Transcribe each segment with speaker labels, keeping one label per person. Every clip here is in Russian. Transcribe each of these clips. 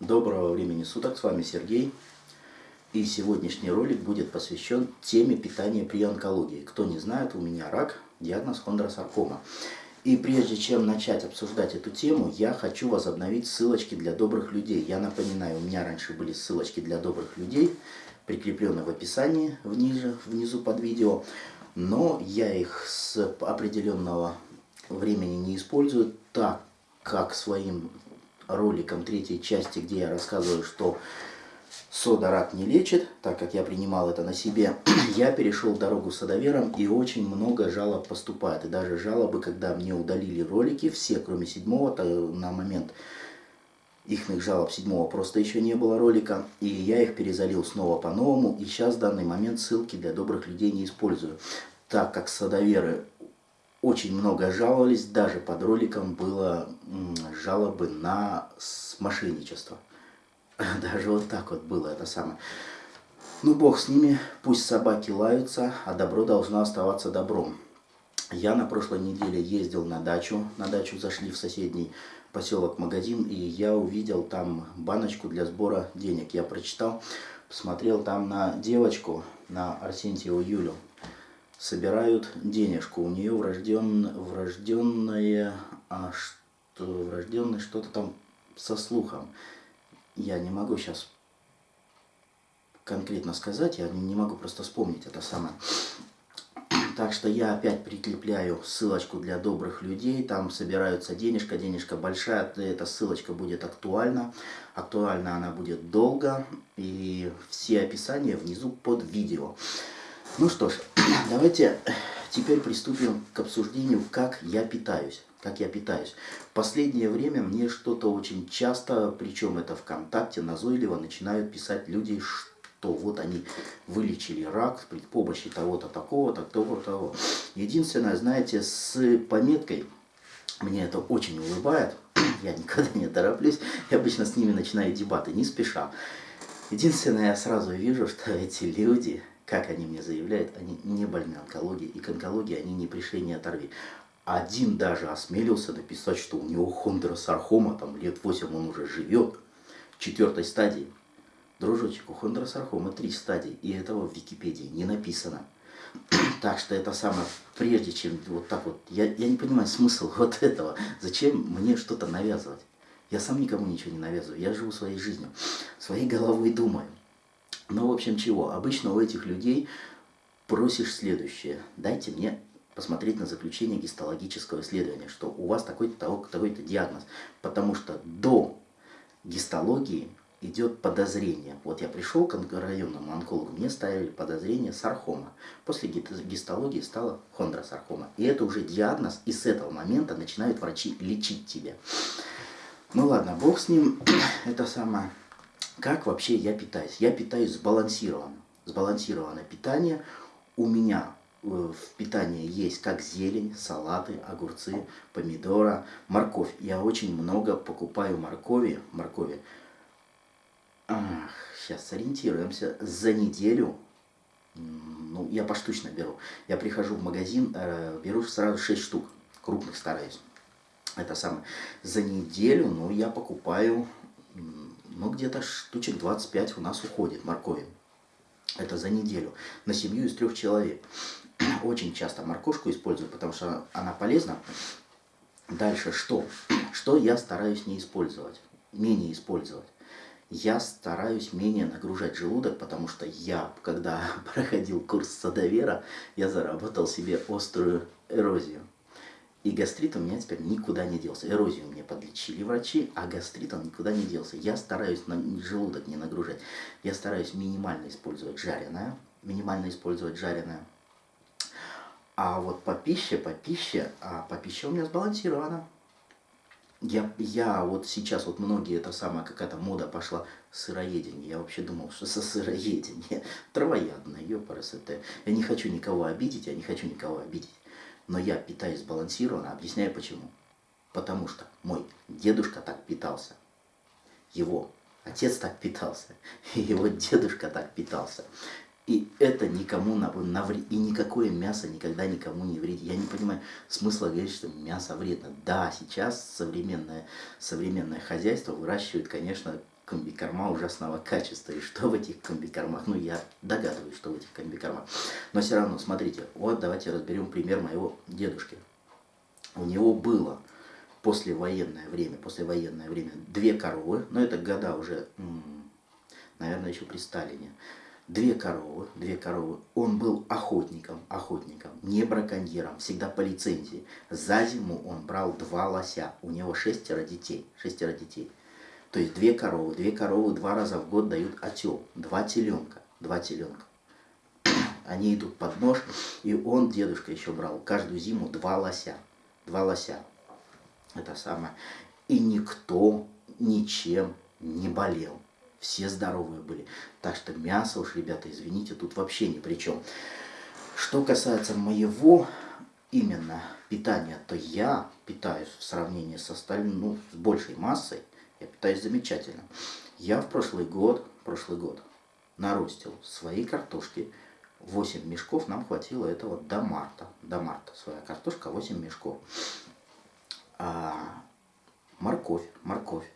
Speaker 1: Доброго времени суток, с вами Сергей. И сегодняшний ролик будет посвящен теме питания при онкологии. Кто не знает, у меня рак, диагноз хондросаркома. И прежде чем начать обсуждать эту тему, я хочу возобновить ссылочки для добрых людей. Я напоминаю, у меня раньше были ссылочки для добрых людей, прикрепленные в описании внизу, внизу под видео. Но я их с определенного времени не использую, так как своим роликом третьей части, где я рассказываю, что сода рак не лечит, так как я принимал это на себе, я перешел дорогу садовером и очень много жалоб поступает. И даже жалобы, когда мне удалили ролики, все кроме седьмого, на момент их жалоб седьмого просто еще не было ролика, и я их перезалил снова по-новому, и сейчас в данный момент ссылки для добрых людей не использую, так как садоверы очень много жаловались, даже под роликом было жалобы на мошенничество. Даже вот так вот было это самое. Ну, бог с ними, пусть собаки лаются, а добро должно оставаться добром. Я на прошлой неделе ездил на дачу, на дачу зашли в соседний поселок магазин, и я увидел там баночку для сбора денег. Я прочитал, посмотрел там на девочку, на Арсентьеву Юлю, собирают денежку. У нее врожден, врожденное, а что, врожденное что-то там со слухом. Я не могу сейчас конкретно сказать, я не могу просто вспомнить это самое. Так что я опять прикрепляю ссылочку для добрых людей. Там собираются денежка, денежка большая. Эта ссылочка будет актуальна. Актуальна она будет долго. И все описания внизу под видео. Ну что ж, давайте теперь приступим к обсуждению, как я питаюсь. Как я питаюсь. Последнее время мне что-то очень часто, причем это ВКонтакте, назойливо начинают писать люди, что вот они вылечили рак при помощи того-то, такого-то, того-то, того. Единственное, знаете, с пометкой, мне это очень улыбает, я никогда не тороплюсь, я обычно с ними начинаю дебаты, не спеша. Единственное, я сразу вижу, что эти люди как они мне заявляют, они не больны онкологией, и к онкологии они не пришли, не оторви. Один даже осмелился написать, что у него хондросархома, там лет 8 он уже живет, четвертой стадии. Дружочек, у хондросархома три стадии, и этого в Википедии не написано. Так что это самое, прежде чем вот так вот, я, я не понимаю смысл вот этого. Зачем мне что-то навязывать? Я сам никому ничего не навязываю, я живу своей жизнью, своей головой думаю. Ну, в общем, чего? Обычно у этих людей просишь следующее. Дайте мне посмотреть на заключение гистологического исследования, что у вас такой-то такой диагноз. Потому что до гистологии идет подозрение. Вот я пришел к районному онкологу, мне ставили подозрение сархома. После гистологии стала хондросархома. И это уже диагноз, и с этого момента начинают врачи лечить тебя. Ну ладно, бог с ним, это самое как вообще я питаюсь? Я питаюсь сбалансированно. Сбалансированное питание. У меня э, в питании есть как зелень, салаты, огурцы, помидора, морковь. Я очень много покупаю моркови. моркови. Ах, сейчас сориентируемся. За неделю, ну, я поштучно беру. Я прихожу в магазин, э, беру сразу 6 штук. Крупных стараюсь. Это самое. За неделю, ну, я покупаю ну где-то штучек 25 у нас уходит моркови. Это за неделю. На семью из трех человек. Очень часто морковку использую, потому что она полезна. Дальше что? Что я стараюсь не использовать? Менее использовать. Я стараюсь менее нагружать желудок, потому что я, когда проходил курс садовера, я заработал себе острую эрозию. И гастрит у меня теперь никуда не делся. Эрозию мне подлечили врачи, а гастрит он никуда не делся. Я стараюсь на желудок не нагружать. Я стараюсь минимально использовать жареное. Минимально использовать жареное. А вот по пище, по пище, а по пище у меня сбалансировано. Я, я вот сейчас, вот многие, это самая какая-то мода пошла, сыроедение. Я вообще думал, что со сыроедение. Травоядное, ёпарасоте. Я не хочу никого обидеть, я не хочу никого обидеть но я питаюсь сбалансированно, объясняю почему. Потому что мой дедушка так питался, его отец так питался, и его дедушка так питался. И это никому навредит, и никакое мясо никогда никому не вредит. Я не понимаю смысла говорить, что мясо вредно. Да, сейчас современное, современное хозяйство выращивает, конечно, комбикорма ужасного качества. И что в этих комбикормах? Ну, я догадываюсь, что в этих комбикормах. Но все равно, смотрите, вот давайте разберем пример моего дедушки. У него было послевоенное время, послевоенное время две коровы, но это года уже, наверное, еще при Сталине. Две коровы, две коровы. Он был охотником, охотником, не браконьером, всегда по лицензии. За зиму он брал два лося. У него шестеро детей, шестеро детей. То есть две коровы, две коровы два раза в год дают отел, два теленка, два теленка. Они идут под нож, и он, дедушка, еще брал каждую зиму два лося, два лося. Это самое. И никто ничем не болел. Все здоровые были. Так что мясо уж, ребята, извините, тут вообще ни при чем. Что касается моего именно питания, то я питаюсь в сравнении с остальным, ну, с большей массой, я питаюсь замечательно. Я в прошлый год, прошлый год наростил свои картошки. 8 мешков нам хватило этого до марта. До марта своя картошка 8 мешков. А морковь, морковь.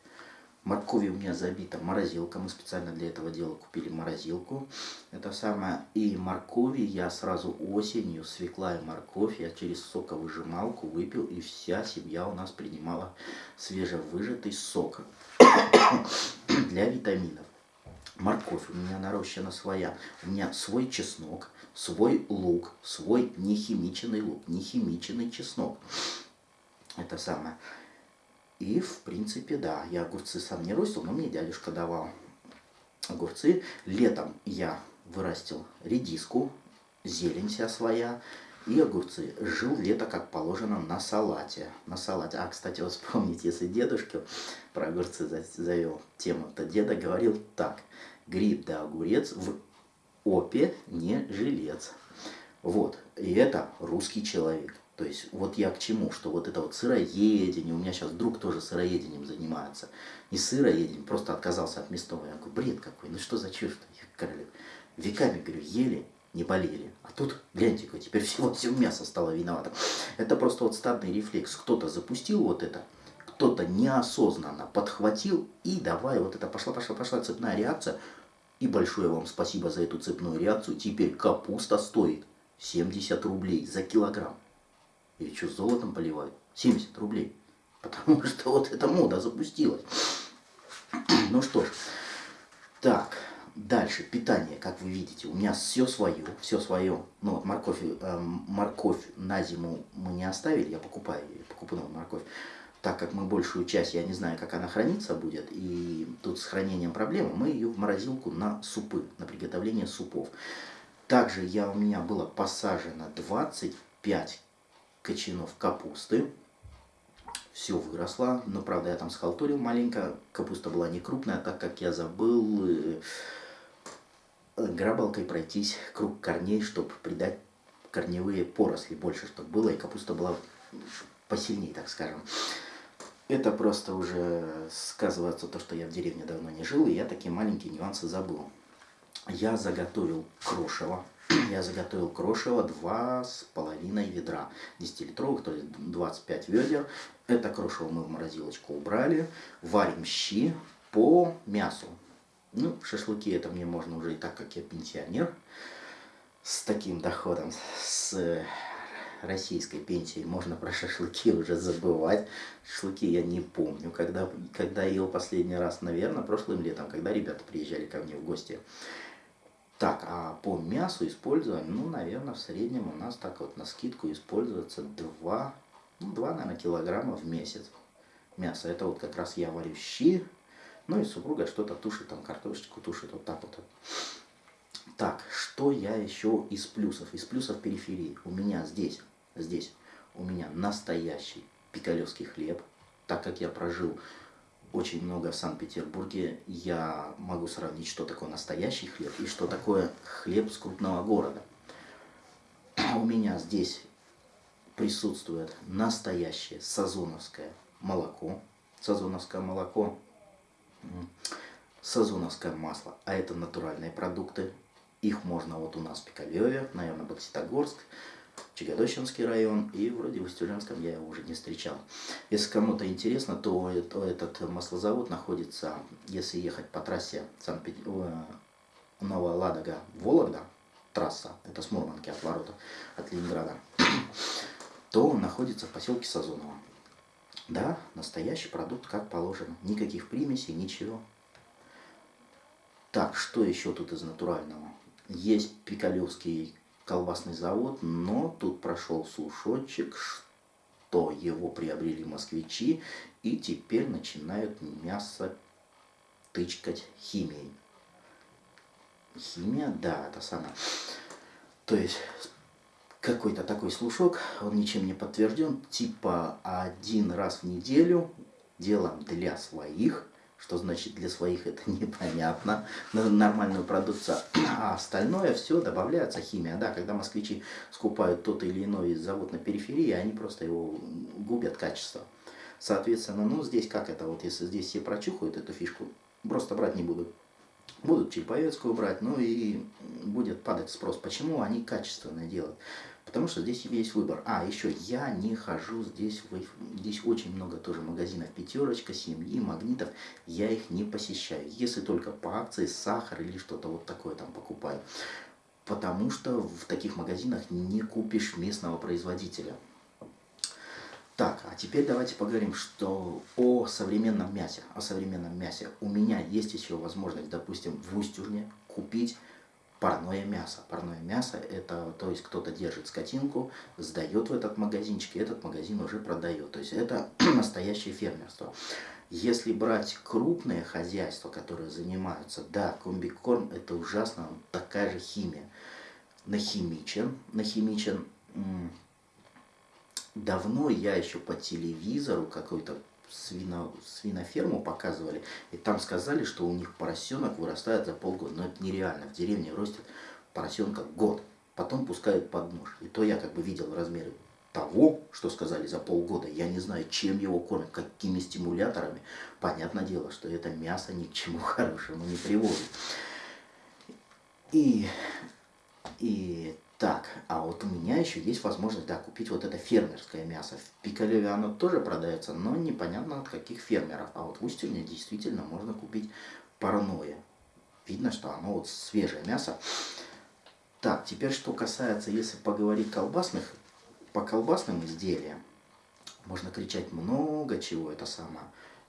Speaker 1: Моркови у меня забита морозилка. Мы специально для этого дела купили морозилку. Это самое. И моркови я сразу осенью, свекла и морковь, я через соковыжималку выпил. И вся семья у нас принимала свежевыжатый сок для витаминов. Морковь у меня нарощена своя. У меня свой чеснок, свой лук, свой нехимиченный лук, нехимиченный чеснок. Это самое. И, в принципе, да, я огурцы сам не ростил, но мне дядюшка давал огурцы. Летом я вырастил редиску, зелень вся своя и огурцы. Жил лето, как положено, на салате. На салате. А, кстати, вот вспомните, если дедушке про огурцы завел тему, то деда говорил так. Гриб да огурец в опе не жилец. Вот. И это русский человек. То есть вот я к чему, что вот это вот сыроедение, у меня сейчас друг тоже сыроедением занимается. Не сыроедением, просто отказался от мясного. Я говорю, бред какой, ну что за чушь-то, королев. Веками, говорю, ели, не болели. А тут, гляньте, теперь всего, всего мясо стало виновато. Это просто вот стадный рефлекс. Кто-то запустил вот это, кто-то неосознанно подхватил и давай вот это пошла, пошла, пошла цепная реакция. И большое вам спасибо за эту цепную реакцию. Теперь капуста стоит 70 рублей за килограмм. Или что, золотом поливают? 70 рублей. Потому что вот эта мода запустилась. Ну что ж. Так, дальше. Питание, как вы видите. У меня все свое, все свое. Ну вот морковь, э, морковь на зиму мы не оставили. Я покупаю, покупаю морковь. Так как мы большую часть, я не знаю, как она храниться будет, и тут с хранением проблема, мы ее в морозилку на супы, на приготовление супов. Также я, у меня было посажено 25 кочанов капусты. Все выросло, но правда я там схалтурил маленько. Капуста была не крупная, так как я забыл э, грабалкой пройтись круг корней, чтобы придать корневые поросли больше, чтобы было, и капуста была посильнее, так скажем. Это просто уже сказывается то, что я в деревне давно не жил, и я такие маленькие нюансы забыл. Я заготовил крошево я заготовил крошево два с половиной ведра 10-литровых, то есть 25 ведер. Это крошево мы в морозилочку убрали. Варим щи по мясу. Ну, шашлыки это мне можно уже и так, как я пенсионер. С таким доходом, с российской пенсией можно про шашлыки уже забывать. Шашлыки я не помню, когда, когда ел последний раз, наверное, прошлым летом, когда ребята приезжали ко мне в гости. Так, а по мясу используем, ну, наверное, в среднем у нас так вот на скидку используется 2, ну, 2, наверное, килограмма в месяц мяса. Это вот как раз я варю щи, ну и супруга что-то тушит, там картошечку тушит, вот так вот. Так, что я еще из плюсов? Из плюсов периферии. У меня здесь, здесь, у меня настоящий пикалевский хлеб, так как я прожил очень много в Санкт-Петербурге, я могу сравнить, что такое настоящий хлеб и что такое хлеб с крупного города. У меня здесь присутствует настоящее сазоновское молоко, сазоновское молоко, сазоновское масло, а это натуральные продукты. Их можно вот у нас в Пикалеве, наверное, Бокситогорск, Чагодощинский район, и вроде в Устюжанском я его уже не встречал. Если кому-то интересно, то, то этот маслозавод находится, если ехать по трассе Санкт-Петербург, э, Новая Ладога, Вологда, трасса, это с Мурманки от ворота, от Ленинграда, то он находится в поселке Сазоново. Да, настоящий продукт, как положено. Никаких примесей, ничего. Так, что еще тут из натурального? Есть Пикалевский колбасный завод, но тут прошел слушочек, что его приобрели москвичи и теперь начинают мясо тычкать химией. Химия, да, это самое. То есть какой-то такой слушок, он ничем не подтвержден, типа один раз в неделю делаем для своих, что значит для своих это непонятно, нормальную продукцию, а остальное все добавляется химия. Да, когда москвичи скупают тот или иной завод на периферии, они просто его губят качество. Соответственно, ну здесь как это, вот если здесь все прочухают эту фишку, просто брать не будут. Будут Череповецкую брать, ну и будет падать спрос. Почему они качественное делают? Потому что здесь есть выбор. А, еще я не хожу здесь, здесь очень много тоже магазинов пятерочка, семьи, магнитов. Я их не посещаю. Если только по акции сахар или что-то вот такое там покупаю. Потому что в таких магазинах не купишь местного производителя. Так, а теперь давайте поговорим, что о современном мясе. О современном мясе. У меня есть еще возможность, допустим, в Устюжне купить парное мясо. Парное мясо это, то есть кто-то держит скотинку, сдает в этот магазинчик, и этот магазин уже продает. То есть это настоящее фермерство. Если брать крупные хозяйства, которые занимаются, да, комбикорм это ужасно, такая же химия. Нахимичен, нахимичен. Давно я еще по телевизору какой-то свино, свиноферму показывали, и там сказали, что у них поросенок вырастает за полгода. Но это нереально. В деревне растет поросенка год. Потом пускают под нож. И то я как бы видел размеры того, что сказали за полгода. Я не знаю, чем его кормят, какими стимуляторами. Понятное дело, что это мясо ни к чему хорошему не приводит. И, и так, а вот у меня еще есть возможность, да, купить вот это фермерское мясо. В Пикалеве оно тоже продается, но непонятно от каких фермеров. А вот в Устюге действительно можно купить парное. Видно, что оно вот свежее мясо. Так, теперь что касается, если поговорить колбасных, по колбасным изделиям, можно кричать много чего, это самое.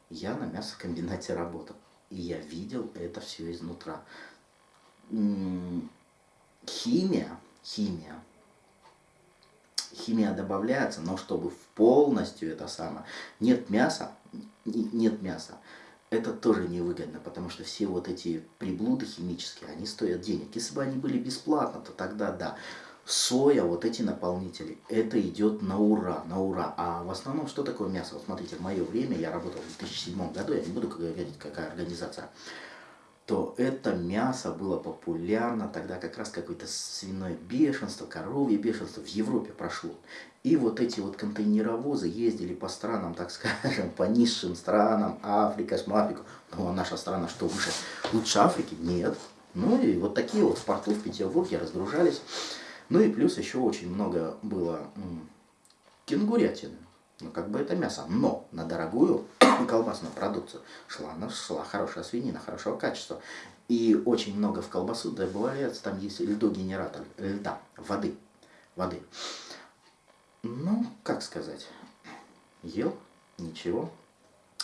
Speaker 1: Я на мясокомбинате работал, и я видел это все изнутра. Химия химия. Химия добавляется, но чтобы полностью это самое. Нет мяса, нет мяса. Это тоже невыгодно, потому что все вот эти приблуды химические, они стоят денег. Если бы они были бесплатно, то тогда да. Соя, вот эти наполнители, это идет на ура, на ура. А в основном, что такое мясо? Вот смотрите, в мое время, я работал в 2007 году, я не буду говорить, какая организация то это мясо было популярно, тогда как раз какое-то свиное бешенство, коровье бешенство в Европе прошло. И вот эти вот контейнеровозы ездили по странам, так скажем, по низшим странам, Африка, Африку. Ну а наша страна что, выше? Лучше Африки? Нет. Ну и вот такие вот в порту в Петербурге разгружались. Ну и плюс еще очень много было кенгурятины. Ну, как бы это мясо. Но на дорогую колбасную продукцию шла, шла хорошая свинина, хорошего качества. И очень много в колбасу добавляется, там есть льдогенератор, льда, воды, воды. Ну, как сказать, ел, ничего.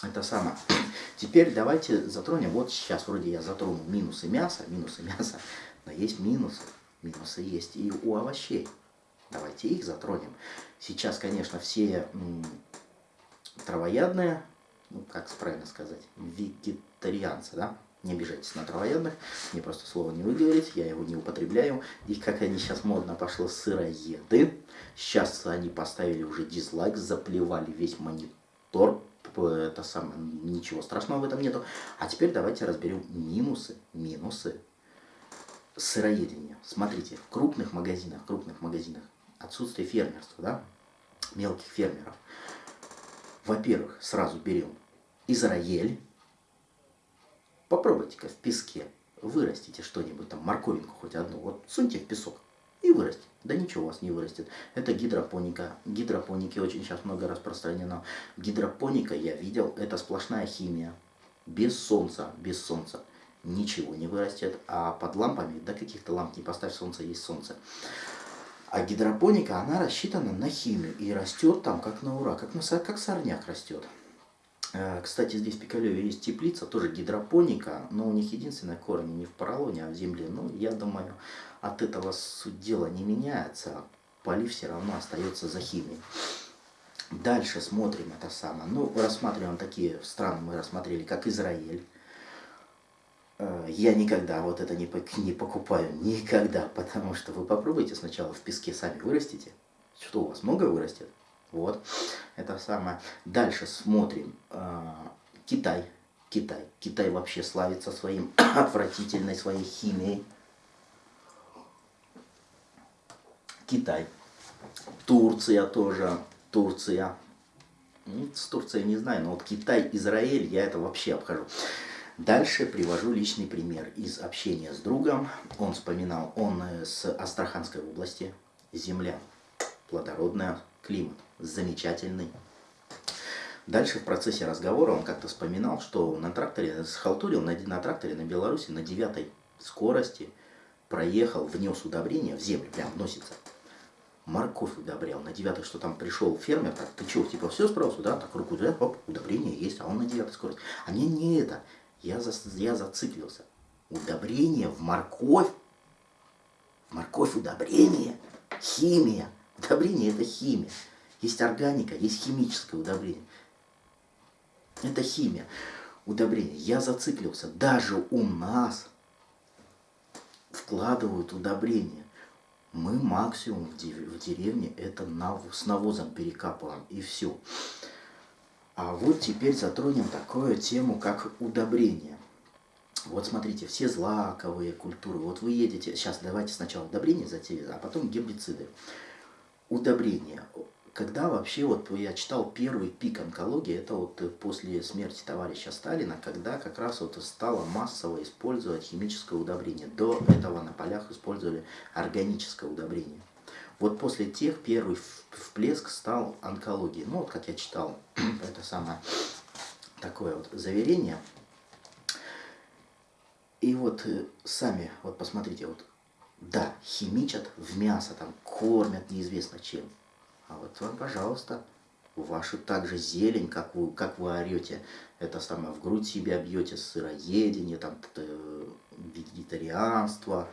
Speaker 1: Это самое. Теперь давайте затронем, вот сейчас вроде я затронул минусы мяса, минусы мяса, но есть минусы. Минусы есть и у овощей. Давайте их затронем. Сейчас, конечно, все травоядные, ну, как правильно сказать, вегетарианцы, да? Не обижайтесь на травоядных, мне просто слово не выговорить, я его не употребляю. И как они сейчас модно пошло, сыроеды. Сейчас они поставили уже дизлайк, заплевали весь монитор. Это самое, ничего страшного в этом нету. А теперь давайте разберем минусы, минусы сыроедения. Смотрите, в крупных магазинах, крупных магазинах отсутствие фермерства, да, мелких фермеров. Во-первых, сразу берем Израиль. Попробуйте-ка в песке вырастите что-нибудь, там морковинку хоть одну, вот суньте в песок. и вырастет. Да ничего у вас не вырастет. Это гидропоника. Гидропоники очень сейчас много распространено. Гидропоника, я видел, это сплошная химия. Без солнца, без солнца ничего не вырастет. А под лампами, да каких-то ламп не поставь, солнце есть солнце. А гидропоника, она рассчитана на химию и растет там как на ура, как, на, как сорняк растет. Э, кстати, здесь в Пикалеве есть теплица, тоже гидропоника, но у них единственное корни не в поролоне, а в земле. Ну, я думаю, от этого суть дела не меняется, полив все равно остается за химией. Дальше смотрим это самое. Ну, рассматриваем такие страны, мы рассмотрели, как Израиль. Э, я никогда вот это не, не покупаю, никогда, потому что вы попробуйте сначала в песке сами вырастите. Что у вас много вырастет? Вот, это самое. Дальше смотрим. Э, Китай. Китай. Китай вообще славится своим отвратительной своей химией. Китай. Турция тоже. Турция. С Турцией не знаю, но вот Китай, Израиль, я это вообще обхожу. Дальше привожу личный пример из общения с другом. Он вспоминал, он э, с Астраханской области, земля плодородная, климат замечательный. Дальше в процессе разговора он как-то вспоминал, что на тракторе, схалтурил на, на тракторе на Беларуси на девятой скорости проехал, внес удобрение в землю, прям вносится. Морковь удобрял на девятой, что там пришел фермер, так, ты что, типа все справился, да, так руку, да, оп, удобрение есть, а он на девятой скорости. А мне не это, я, за, я зациклился. Удобрение в морковь, морковь удобрение, химия, удобрение это химия. Есть органика, есть химическое удобрение. Это химия. Удобрение. Я зациклился. Даже у нас вкладывают удобрения. Мы максимум в деревне это с навозом перекапываем и все. А вот теперь затронем такую тему, как удобрение. Вот смотрите, все злаковые культуры. Вот вы едете, сейчас давайте сначала удобрения затеять, а потом гербициды. Удобрения когда вообще, вот я читал первый пик онкологии, это вот после смерти товарища Сталина, когда как раз вот стало массово использовать химическое удобрение. До этого на полях использовали органическое удобрение. Вот после тех первый вплеск стал онкологии. Ну вот как я читал, это самое такое вот заверение. И вот э, сами, вот посмотрите, вот да, химичат в мясо, там кормят неизвестно чем. А вот вам, пожалуйста, вашу также зелень, как вы, как вы орете, это самое, в грудь себя бьете, сыроедение, там, вегетарианство.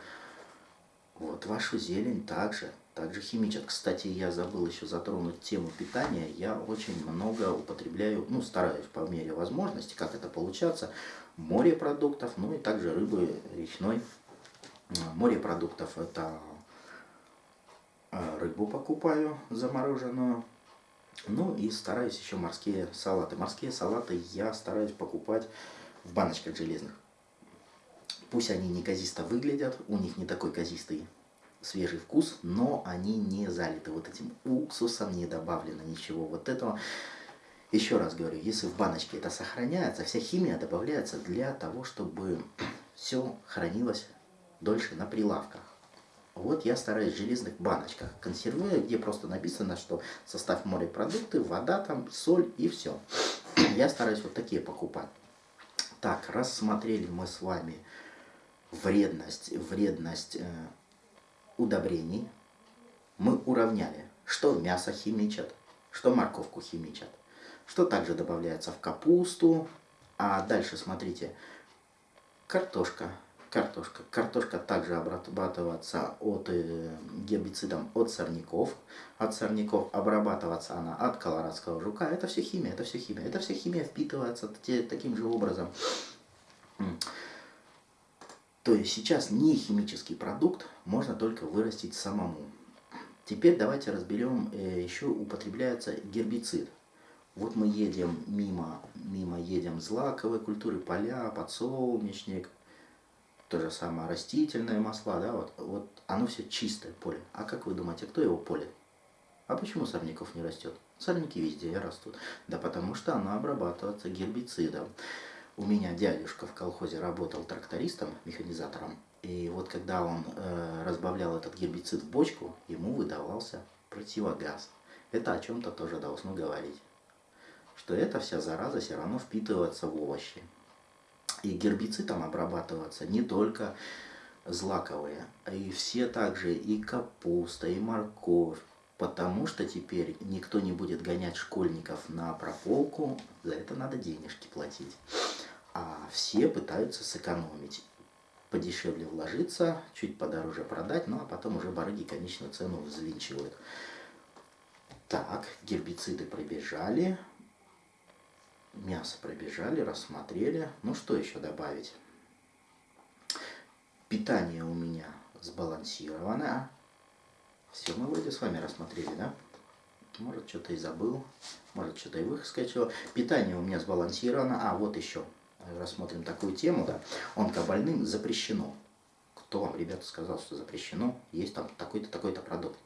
Speaker 1: Вот, вашу зелень также, также химичат. Кстати, я забыл еще затронуть тему питания. Я очень много употребляю, ну, стараюсь по мере возможности, как это получаться, морепродуктов, ну и также рыбы речной. Морепродуктов это а, рыбу покупаю замороженную. Ну и стараюсь еще морские салаты. Морские салаты я стараюсь покупать в баночках железных. Пусть они не казисто выглядят, у них не такой казистый свежий вкус, но они не залиты вот этим уксусом, не добавлено ничего вот этого. Еще раз говорю, если в баночке это сохраняется, вся химия добавляется для того, чтобы все хранилось дольше на прилавках. Вот я стараюсь в железных баночках консервирую, где просто написано, что состав морепродукты, вода там, соль и все. Я стараюсь вот такие покупать. Так, рассмотрели мы с вами вредность, вредность э, удобрений. Мы уравняли, что мясо химичат, что морковку химичат, что также добавляется в капусту. А дальше смотрите, картошка картошка. Картошка также обрабатывается от э, гербицидом от сорняков. От сорняков обрабатываться она от колорадского жука. Это все химия, это все химия. Это все химия впитывается таким же образом. То есть сейчас не химический продукт можно только вырастить самому. Теперь давайте разберем, э, еще употребляется гербицид. Вот мы едем мимо, мимо едем злаковой культуры, поля, подсолнечник, то же самое растительные масла, да, вот, вот оно все чистое поле. А как вы думаете, кто его поле? А почему сорняков не растет? Сорняки везде растут. Да потому что оно обрабатывается гербицидом. У меня дядюшка в колхозе работал трактористом, механизатором. И вот когда он э, разбавлял этот гербицид в бочку, ему выдавался противогаз. Это о чем-то тоже должно говорить. Что эта вся зараза все равно впитывается в овощи. И гербицидом обрабатываться не только злаковые, и все также и капуста, и морковь. Потому что теперь никто не будет гонять школьников на прополку, за это надо денежки платить. А все пытаются сэкономить подешевле вложиться, чуть подороже продать, ну а потом уже барыги конечную цену взвинчивают. Так, гербициды пробежали, мясо пробежали, рассмотрели. Ну что еще добавить? Питание у меня сбалансировано. Все, мы вроде с вами рассмотрели, да? Может, что-то и забыл, может, что-то и выскочило. Питание у меня сбалансировано. А, вот еще рассмотрим такую тему, да, онкобольным запрещено. Кто вам, ребята, сказал, что запрещено? Есть там такой-то, такой-то продукт.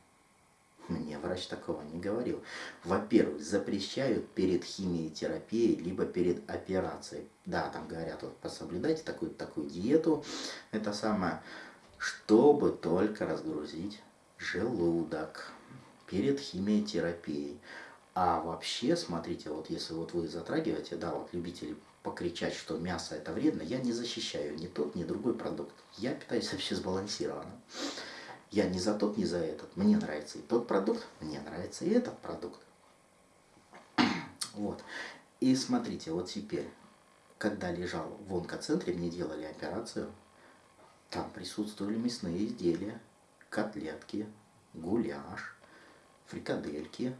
Speaker 1: Мне врач такого не говорил. Во-первых, запрещают перед химиотерапией, либо перед операцией. Да, там говорят, вот пособлюдайте такую такую диету, это самое, чтобы только разгрузить желудок перед химиотерапией. А вообще, смотрите, вот если вот вы затрагиваете, да, вот любители покричать, что мясо это вредно, я не защищаю ни тот, ни другой продукт. Я питаюсь вообще сбалансированно. Я не за тот, не за этот. Мне нравится и тот продукт, мне нравится и этот продукт. Вот. И смотрите, вот теперь, когда лежал в онкоцентре, мне делали операцию, там присутствовали мясные изделия, котлетки, гуляш, фрикадельки,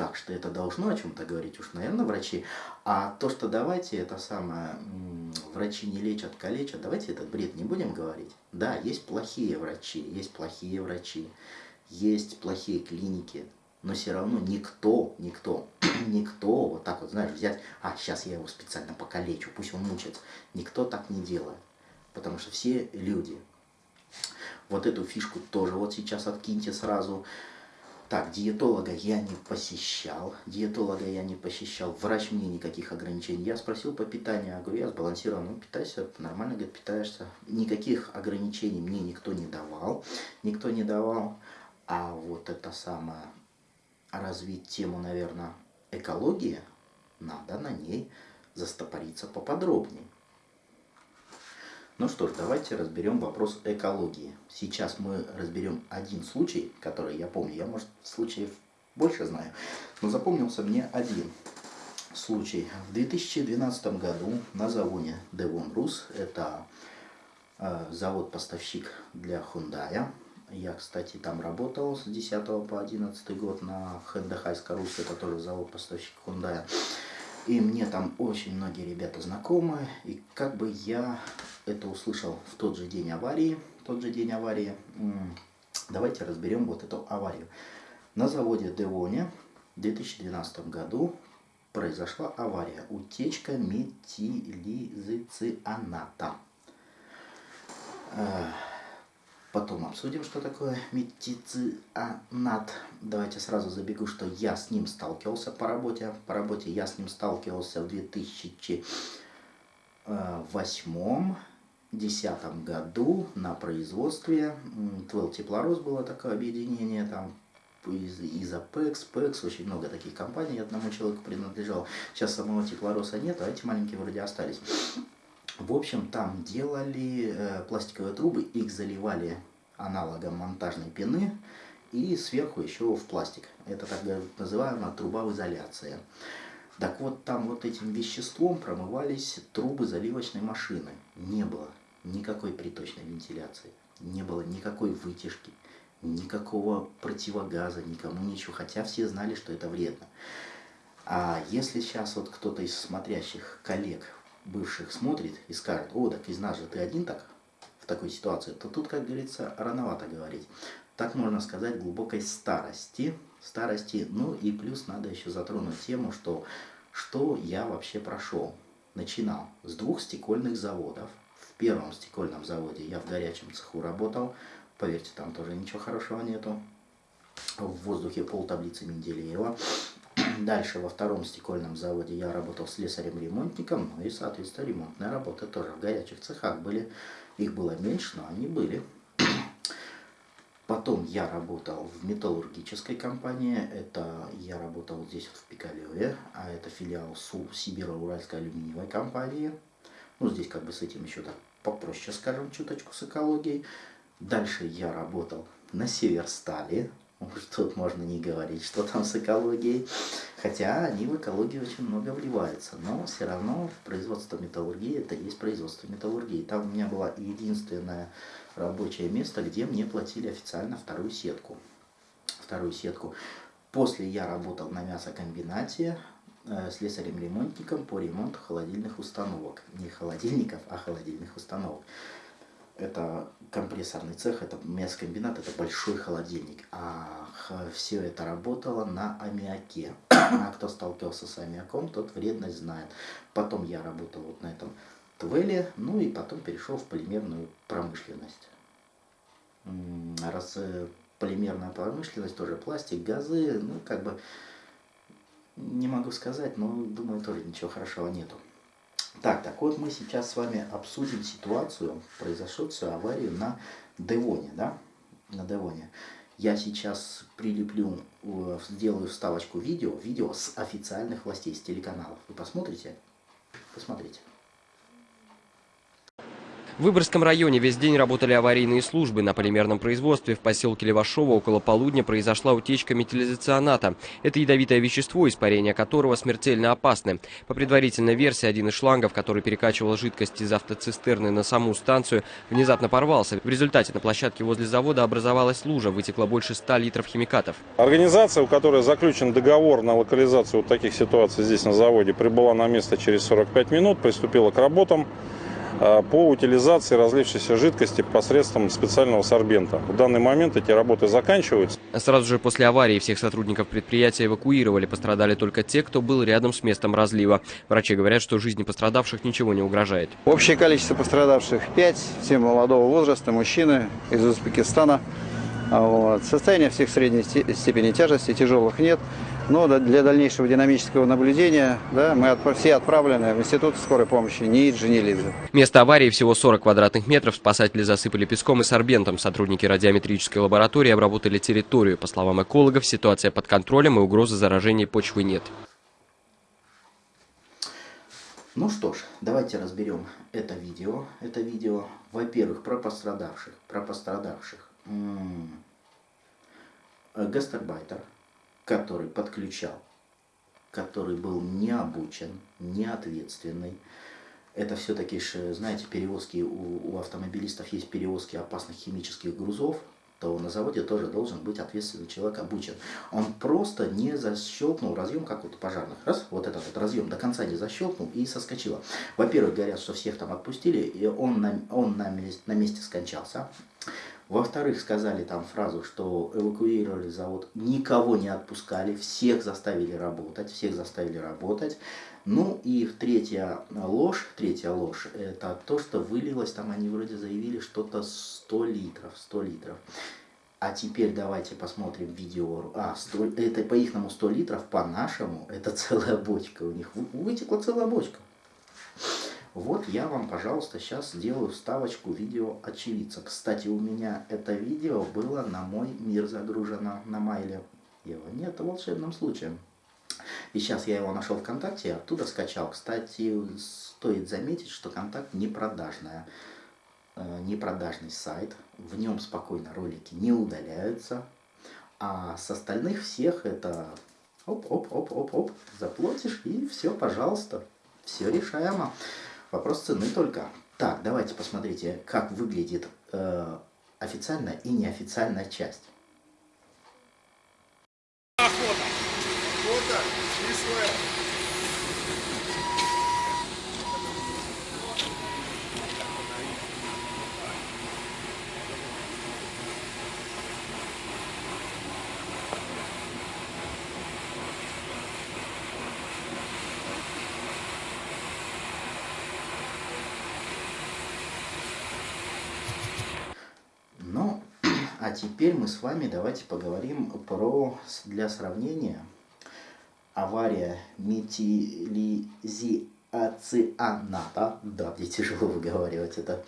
Speaker 1: так что это должно о чем-то говорить уж, наверное, врачи. А то, что давайте это самое, врачи не лечат, калечат, давайте этот бред не будем говорить. Да, есть плохие врачи, есть плохие врачи, есть плохие клиники, но все равно никто, никто, никто вот так вот, знаешь, взять, а, сейчас я его специально покалечу, пусть он мучается. Никто так не делает, потому что все люди. Вот эту фишку тоже вот сейчас откиньте сразу. Так, диетолога я не посещал, диетолога я не посещал, врач мне никаких ограничений. Я спросил по питанию, я говорю, я сбалансирован, ну питайся, нормально, говорит, питаешься. Никаких ограничений мне никто не давал, никто не давал. А вот это самое, развить тему, наверное, экологии, надо на ней застопориться поподробнее. Ну что ж, давайте разберем вопрос экологии. Сейчас мы разберем один случай, который я помню. Я, может, случаев больше знаю, но запомнился мне один случай. В 2012 году на заводе Devon Rus, это э, завод-поставщик для Hyundai. Я, кстати, там работал с 10 по 11 год на Хэндехайской Русь, это тоже завод-поставщик Hyundai. И мне там очень многие ребята знакомы. И как бы я это услышал в тот же день аварии. Тот же день аварии. Давайте разберем вот эту аварию. На заводе Девоне в 2012 году произошла авария. Утечка метилизоцианата. Потом обсудим, что такое метицианат. Давайте сразу забегу, что я с ним сталкивался по работе. По работе я с ним сталкивался в 2008 2010 году на производстве. Твел Теплорос было такое объединение, там из Изопекс, Пекс, очень много таких компаний, одному человеку принадлежал. Сейчас самого Теплороса нет, а эти маленькие вроде остались. В общем, там делали э, пластиковые трубы, их заливали аналогом монтажной пены и сверху еще в пластик. Это так называемая труба в изоляции. Так вот, там вот этим веществом промывались трубы заливочной машины. Не было никакой приточной вентиляции, не было никакой вытяжки, никакого противогаза, никому ничего. Хотя все знали, что это вредно. А если сейчас вот кто-то из смотрящих коллег бывших смотрит и скажет, о, так из нас же ты один так в такой ситуации, то тут, как говорится, рановато говорить. Так можно сказать глубокой старости, старости, ну и плюс надо еще затронуть тему, что, что я вообще прошел. Начинал с двух стекольных заводов. В первом стекольном заводе я в горячем цеху работал, поверьте, там тоже ничего хорошего нету. В воздухе пол таблицы Менделеева. Дальше во втором стекольном заводе я работал слесарем-ремонтником, ну и, соответственно, ремонтная работа тоже в горячих цехах были. Их было меньше, но они были. Потом я работал в металлургической компании. Это я работал здесь вот в Пикалеве, а это филиал СУ Сибиро-Уральской алюминиевой компании. Ну, здесь как бы с этим еще так попроще, скажем, чуточку с экологией. Дальше я работал на Северстале. Тут можно не говорить, что там с экологией. Хотя они в экологию очень много вливаются. Но все равно производство металлургии это есть производство металлургии. Там у меня была единственная рабочее место, где мне платили официально вторую сетку. Вторую сетку. После я работал на мясокомбинате э, слесарем-ремонтником по ремонту холодильных установок. Не холодильников, а холодильных установок. Это компрессорный цех, это мясокомбинат, это большой холодильник. А все это работало на аммиаке. А кто сталкивался с аммиаком, тот вредность знает. Потом я работал вот на этом Твеле, ну и потом перешел в полимерную промышленность. Раз э, полимерная промышленность, тоже пластик, газы, ну как бы не могу сказать, но думаю тоже ничего хорошего нету. Так, так вот мы сейчас с вами обсудим ситуацию, произошедшую аварию на Девоне, да, на Девоне. Я сейчас прилеплю, э, сделаю вставочку видео, видео с официальных властей, с телеканалов. Вы посмотрите? Посмотрите.
Speaker 2: В Выборгском районе весь день работали аварийные службы. На полимерном производстве в поселке Левашово около полудня произошла утечка метилизационата. Это ядовитое вещество, испарение которого смертельно опасны. По предварительной версии, один из шлангов, который перекачивал жидкость из автоцистерны на саму станцию, внезапно порвался. В результате на площадке возле завода образовалась лужа, вытекло больше 100 литров химикатов.
Speaker 3: Организация, у которой заключен договор на локализацию вот таких ситуаций здесь на заводе, прибыла на место через 45 минут, приступила к работам. А, по утилизации разлившейся жидкости посредством специального сорбента. В данный момент эти работы заканчиваются.
Speaker 2: Сразу же после аварии всех сотрудников предприятия эвакуировали. Пострадали только те, кто был рядом с местом разлива. Врачи говорят, что жизни пострадавших ничего не угрожает.
Speaker 4: Общее количество пострадавших 5, все молодого возраста, мужчины из Узбекистана. Вот. Состояние всех средней степени тяжести, тяжелых нет. Но для дальнейшего динамического наблюдения да, мы отп все отправлены в Институт скорой помощи НИИДЖ, НИЛИДЖ.
Speaker 2: Место аварии всего 40 квадратных метров. Спасатели засыпали песком и сорбентом. Сотрудники радиометрической лаборатории обработали территорию. По словам экологов, ситуация под контролем и угрозы заражения почвы нет.
Speaker 1: Ну что ж, давайте разберем это видео. Это видео, во-первых, про пострадавших. Про пострадавших. М -м Гастарбайтер который подключал, который был не обучен, не ответственный. Это все-таки, знаете, перевозки, у, у автомобилистов есть перевозки опасных химических грузов, то на заводе тоже должен быть ответственный человек обучен. Он просто не защелкнул разъем, как вот у пожарных. Раз, вот этот вот разъем до конца не защелкнул и соскочило. Во-первых, говорят, что всех там отпустили, и он на, он на, месте, на месте скончался. Во-вторых, сказали там фразу, что эвакуировали завод, никого не отпускали, всех заставили работать, всех заставили работать. Ну и третья ложь, третья ложь, это то, что вылилось, там они вроде заявили что-то 100 литров, 100 литров. А теперь давайте посмотрим видео. А, 100, это по ихному 100 литров, по нашему, это целая бочка у них. Вытекла целая бочка. Вот я вам, пожалуйста, сейчас сделаю вставочку видео очевидца. Кстати, у меня это видео было на мой мир загружено на майле. Его нет волшебным случаем. И сейчас я его нашел ВКонтакте, оттуда скачал. Кстати, стоит заметить, что контакт не продажная. Э, не продажный сайт. В нем спокойно ролики не удаляются. А с остальных всех это оп-оп-оп-оп-оп, заплатишь и все, пожалуйста. Все решаемо. Вопрос цены только. Так, давайте посмотрите, как выглядит э, официальная и неофициальная часть. Охота. Охота. А теперь мы с вами давайте поговорим про, для сравнения, авария метилизиацианата, да, мне тяжело выговаривать это,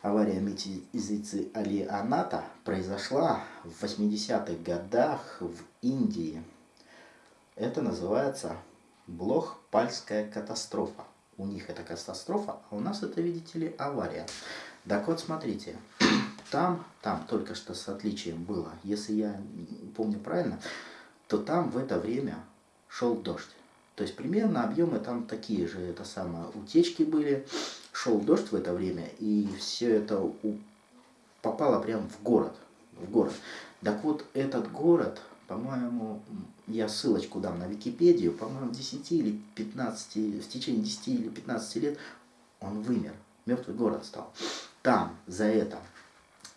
Speaker 1: авария метилизицианата произошла в 80-х годах в Индии. Это называется Блох-Пальская катастрофа. У них это катастрофа, а у нас это, видите ли, авария. Так вот, смотрите, там, там только что с отличием было, если я помню правильно, то там в это время шел дождь. То есть примерно объемы там такие же, это самое, утечки были, шел дождь в это время, и все это у, попало прямо в город, в город. Так вот, этот город, по-моему, я ссылочку дам на Википедию, по-моему, 10 или 15, в течение 10 или 15 лет он вымер, мертвый город стал. Там за это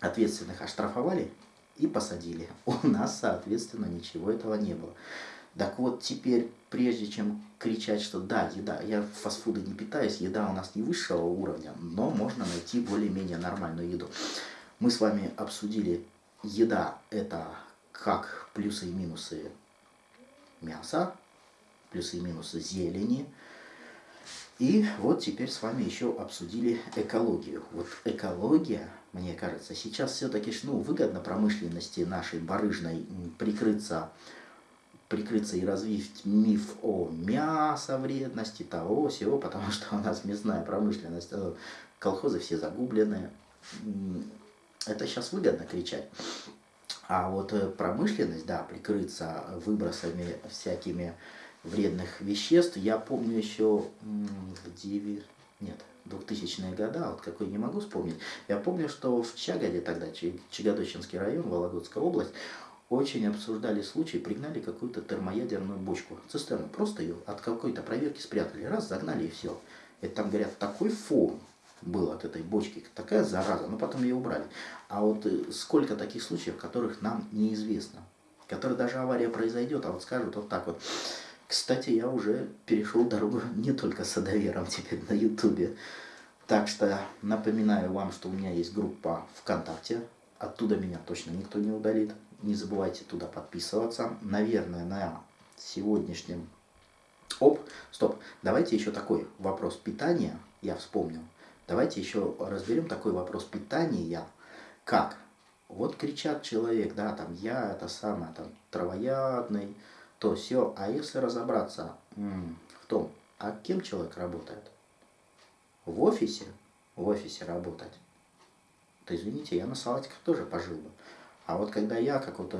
Speaker 1: ответственных оштрафовали и посадили. У нас, соответственно, ничего этого не было. Так вот, теперь, прежде чем кричать, что да, еда, я фастфуды не питаюсь, еда у нас не высшего уровня, но можно найти более-менее нормальную еду. Мы с вами обсудили, еда это как плюсы и минусы мяса, плюсы и минусы зелени. И вот теперь с вами еще обсудили экологию. Вот экология, мне кажется, сейчас все-таки ну, выгодно промышленности нашей барыжной прикрыться прикрыться и развить миф о мясо вредности, того, всего, потому что у нас мясная промышленность, э, колхозы все загублены. Это сейчас выгодно кричать. А вот э, промышленность, да, прикрыться выбросами всякими вредных веществ, я помню еще в 9, нет, 2000-е годы, вот какой не могу вспомнить. Я помню, что в Чагоде тогда, Чагодочинский район, Вологодская область, очень обсуждали случай, пригнали какую-то термоядерную бочку, цистерну, просто ее от какой-то проверки спрятали, раз, загнали и все. Это там, говорят, такой фон был от этой бочки, такая зараза, но потом ее убрали. А вот э, сколько таких случаев, которых нам неизвестно, которые даже авария произойдет, а вот скажут вот так вот. Кстати, я уже перешел дорогу не только с теперь на Ютубе. Так что напоминаю вам, что у меня есть группа ВКонтакте. Оттуда меня точно никто не удалит. Не забывайте туда подписываться. Наверное, на сегодняшнем... Оп, стоп. Давайте еще такой вопрос питания. Я вспомнил. Давайте еще разберем такой вопрос питания. Как? Вот кричат человек, да, там, я это самое, там, травоядный, то все. А если разобраться в том, а кем человек работает? В офисе? В офисе работать. То извините, я на салатиках тоже пожил бы. А вот когда я как вот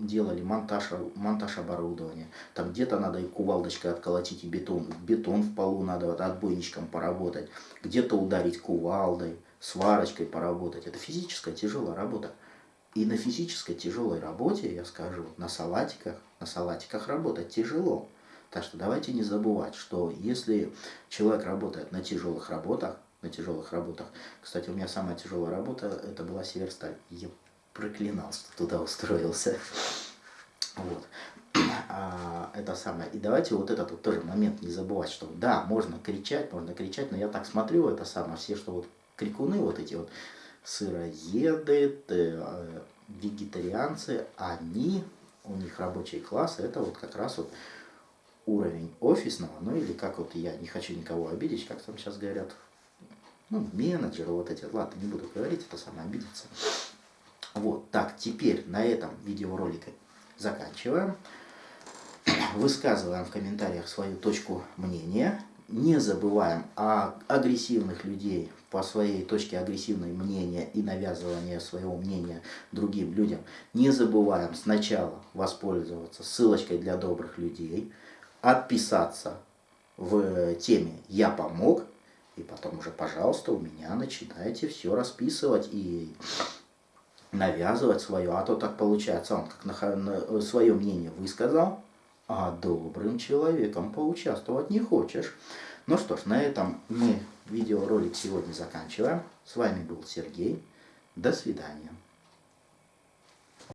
Speaker 1: делали монтаж, монтаж оборудования, там где-то надо и кувалдочкой отколотить и бетон, бетон в полу надо вот отбойничком поработать, где-то ударить кувалдой, сварочкой поработать. Это физическая тяжелая работа. И на физической тяжелой работе, я скажу, на салатиках, на салатиках работать тяжело. Так что давайте не забывать, что если человек работает на тяжелых работах, на тяжелых работах, кстати, у меня самая тяжелая работа, это была Северсталь. Я проклинал, что туда устроился. Вот. А, это самое. И давайте вот этот вот тоже момент не забывать, что да, можно кричать, можно кричать, но я так смотрю, это самое, все, что вот крикуны вот эти вот, сыроеды, э, вегетарианцы, они, у них рабочий класс, это вот как раз вот уровень офисного, ну или как вот я не хочу никого обидеть, как там сейчас говорят, ну, менеджеры вот эти, ладно, не буду говорить, это самое обидеться. Вот, так, теперь на этом видеоролике заканчиваем. Высказываем в комментариях свою точку мнения. Не забываем о агрессивных людей по своей точке агрессивной мнения и навязывания своего мнения другим людям. Не забываем сначала воспользоваться ссылочкой для добрых людей, отписаться в теме «Я помог», и потом уже, пожалуйста, у меня начинайте все расписывать и навязывать свое, а то так получается, он как на свое мнение высказал, а добрым человеком поучаствовать не хочешь. Ну что ж, на этом мы видеоролик сегодня заканчиваем. С вами был Сергей. До свидания.